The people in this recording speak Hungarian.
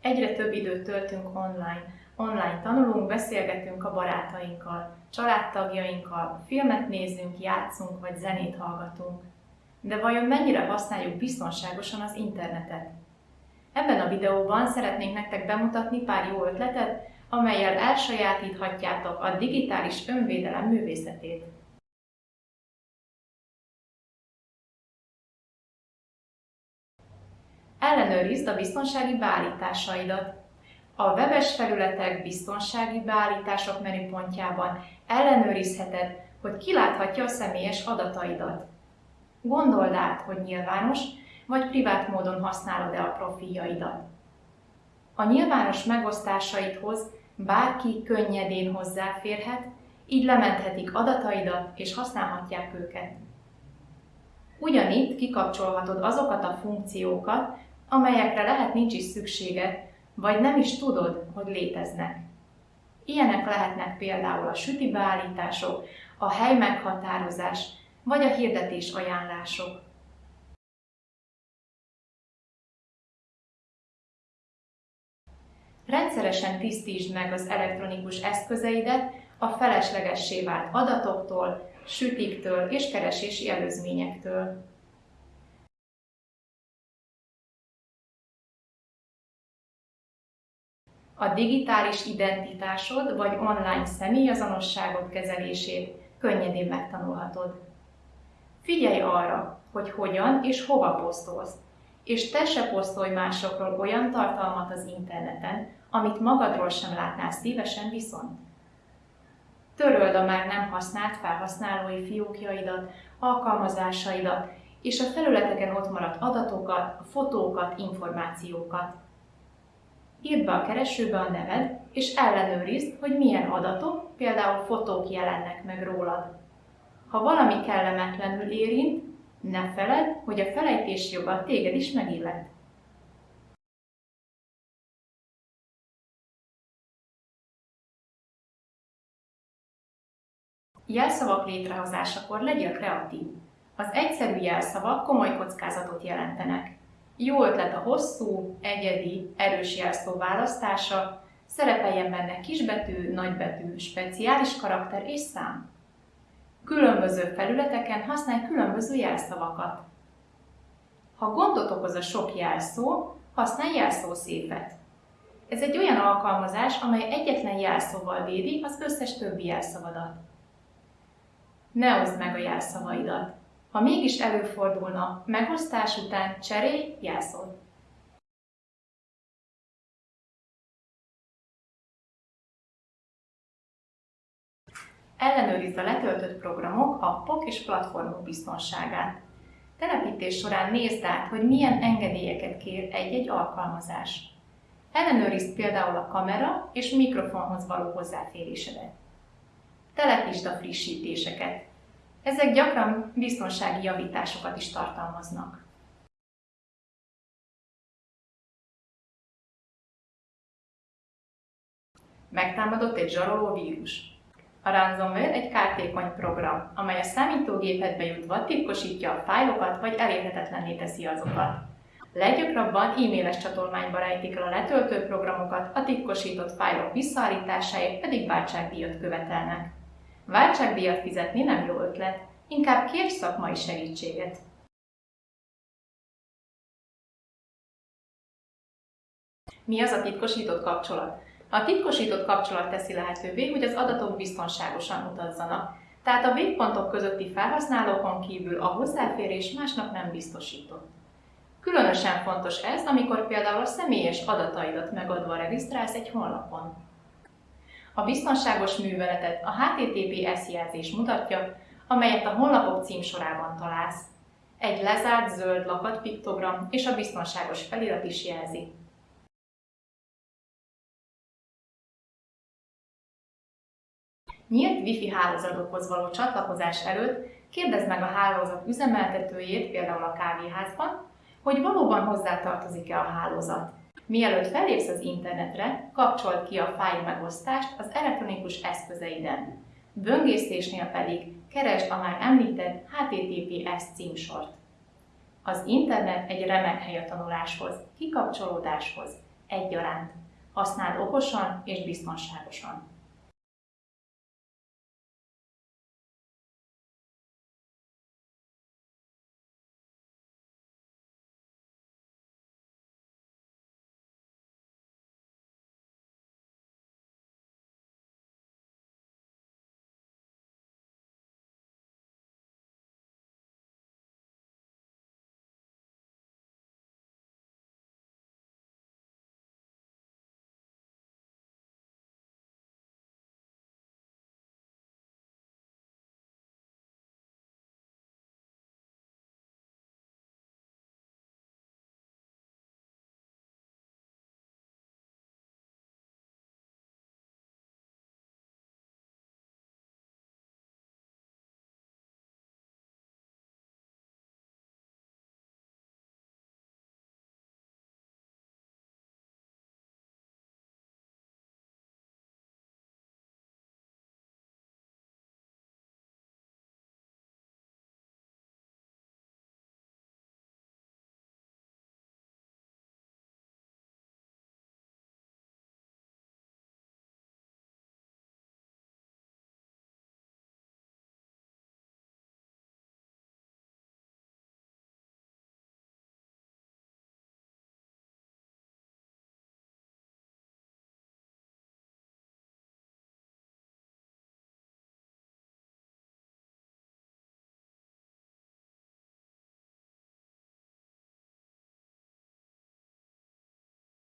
Egyre több időt töltünk online. Online tanulunk, beszélgetünk a barátainkkal, családtagjainkkal, filmet nézünk, játszunk vagy zenét hallgatunk. De vajon mennyire használjuk biztonságosan az internetet? Ebben a videóban szeretnénk nektek bemutatni pár jó ötletet, amelyel elsajátíthatjátok a digitális önvédelem művészetét. Ellenőrizd a biztonsági beállításaidat. A webes felületek biztonsági beállítások menüpontjában ellenőrizheted, hogy ki láthatja a személyes adataidat. Gondold át, hogy nyilvános vagy privát módon használod-e a profiljaidat. A nyilvános megosztásaidhoz bárki könnyedén hozzáférhet, így lementhetik adataidat és használhatják őket. Ugyanitt kikapcsolhatod azokat a funkciókat, amelyekre lehet nincs is szükséged, vagy nem is tudod, hogy léteznek. Ilyenek lehetnek például a süti beállítások, a hely meghatározás, vagy a hirdetés ajánlások. Rendszeresen tisztítsd meg az elektronikus eszközeidet a feleslegessé vált adatoktól, sütiktől és keresési előzményektől. A digitális identitásod vagy online személyazonosságod kezelését könnyedén megtanulhatod. Figyelj arra, hogy hogyan és hova posztolsz, és te se posztolj másokról olyan tartalmat az interneten, amit magadról sem látnál szívesen viszont. Töröld a már nem használt felhasználói fiókjaidat, alkalmazásaidat, és a felületeken ott maradt adatokat, fotókat, információkat. Írd be a keresőbe a neved, és ellenőrizd, hogy milyen adatok, például fotók jelennek meg rólad. Ha valami kellemetlenül érint, ne feled, hogy a felejtés joga téged is megillet. Jelszavak létrehozásakor legyél kreatív. Az egyszerű jelszavak komoly kockázatot jelentenek. Jó ötlet a hosszú, egyedi, erős jelszó választása, szerepeljen benne kisbetű, nagybetű, speciális karakter és szám. Különböző felületeken használj különböző jelszavakat. Ha gondot okoz a sok jelszó, használj jelszószépet. Ez egy olyan alkalmazás, amely egyetlen jelszóval védi az összes többi jelszavadat. Ne oszd meg a jelszavaidat. Ha mégis előfordulna, megosztás után cserélj jelszót. Ellenőrizd a letöltött programok, appok és platformok biztonságát. Telepítés során nézd át, hogy milyen engedélyeket kér egy-egy alkalmazás. Ellenőrizd például a kamera és mikrofonhoz való hozzáférésedet. Telepítsd a frissítéseket. Ezek gyakran biztonsági javításokat is tartalmaznak. Megtámadott egy zsaroló vírus. A ransomware egy kártékony program, amely a számítógépedbe jutva titkosítja a fájlokat vagy elérhetetlenné teszi azokat. Leggyakrabban e-mailes csatolmányba rejtik el a letöltő programokat, a titkosított fájlok visszaállításáért pedig váltságdíjat követelnek. Váltságdíjat fizetni nem jó ötlet, inkább kérj szakmai segítséget. Mi az a titkosított kapcsolat? A titkosított kapcsolat teszi lehetővé, hogy az adatok biztonságosan utazzanak, tehát a végpontok közötti felhasználókon kívül a hozzáférés másnak nem biztosított. Különösen fontos ez, amikor például a személyes adataidat megadva regisztrálsz egy honlapon. A biztonságos műveletet a HTTPS jelzés mutatja, amelyet a honlapok címsorában találsz. Egy lezárt zöld lakat piktogram és a biztonságos felirat is jelzi. Nyílt Wi-Fi hálózatokhoz való csatlakozás előtt kérdezd meg a hálózat üzemeltetőjét, például a kávéházban, hogy valóban hozzátartozik-e a hálózat. Mielőtt felépsz az internetre, kapcsold ki a fájl megosztást az elektronikus eszközeiden. Böngészésnél pedig keresd a már említett HTTPS címsort. Az internet egy remek hely a tanuláshoz, kikapcsolódáshoz, egyaránt. Használd okosan és biztonságosan.